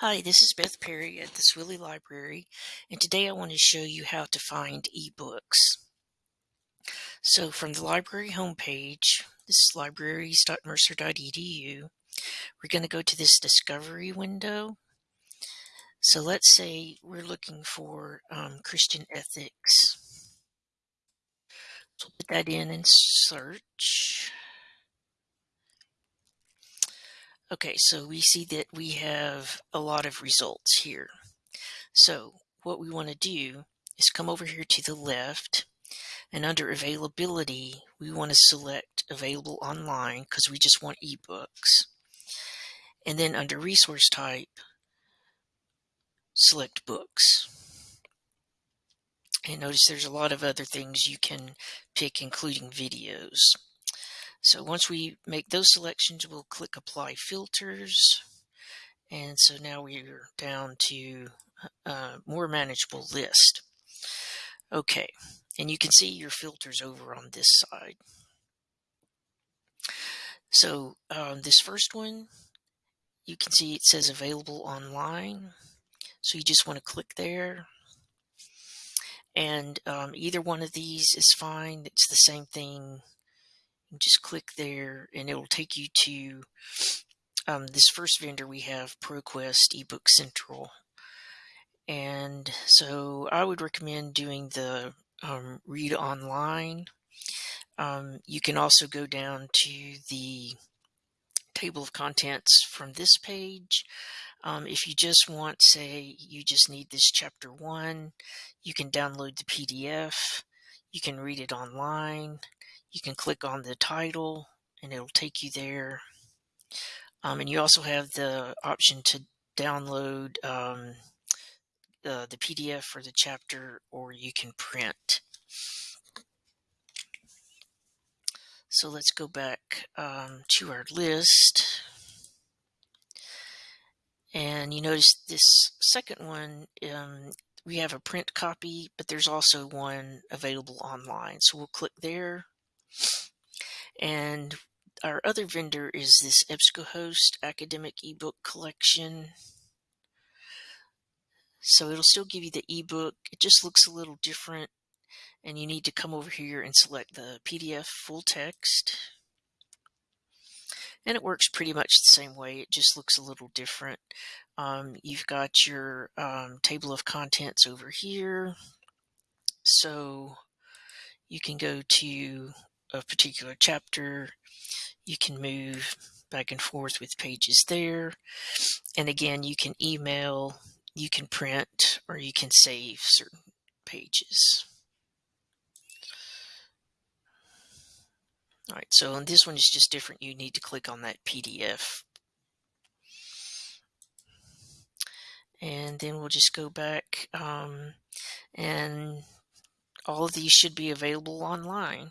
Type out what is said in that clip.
Hi, this is Beth Perry at the Swilley Library, and today I want to show you how to find ebooks. So from the library homepage, this is libraries.mercer.edu, we're going to go to this discovery window. So let's say we're looking for um, Christian ethics. So put that in and search. Okay, so we see that we have a lot of results here. So what we want to do is come over here to the left and under availability, we want to select available online because we just want ebooks. And then under resource type, select books. And notice there's a lot of other things you can pick, including videos. So once we make those selections, we'll click apply filters. And so now we're down to a more manageable list. Okay, and you can see your filters over on this side. So um, this first one, you can see it says available online. So you just want to click there. And um, either one of these is fine. It's the same thing just click there and it will take you to um, this first vendor we have ProQuest eBook Central. And so I would recommend doing the um, read online. Um, you can also go down to the table of contents from this page. Um, if you just want, say, you just need this chapter one, you can download the PDF. You can read it online you can click on the title and it'll take you there. Um, and you also have the option to download um, uh, the PDF for the chapter or you can print. So let's go back um, to our list. And you notice this second one, um, we have a print copy, but there's also one available online. So we'll click there and our other vendor is this EBSCOhost academic ebook collection. So it'll still give you the ebook. It just looks a little different. And you need to come over here and select the PDF full text. And it works pretty much the same way. It just looks a little different. Um, you've got your um, table of contents over here. So you can go to a particular chapter. You can move back and forth with pages there. And again, you can email, you can print, or you can save certain pages. All right, so on this one is just different. You need to click on that PDF. And then we'll just go back um, and all of these should be available online.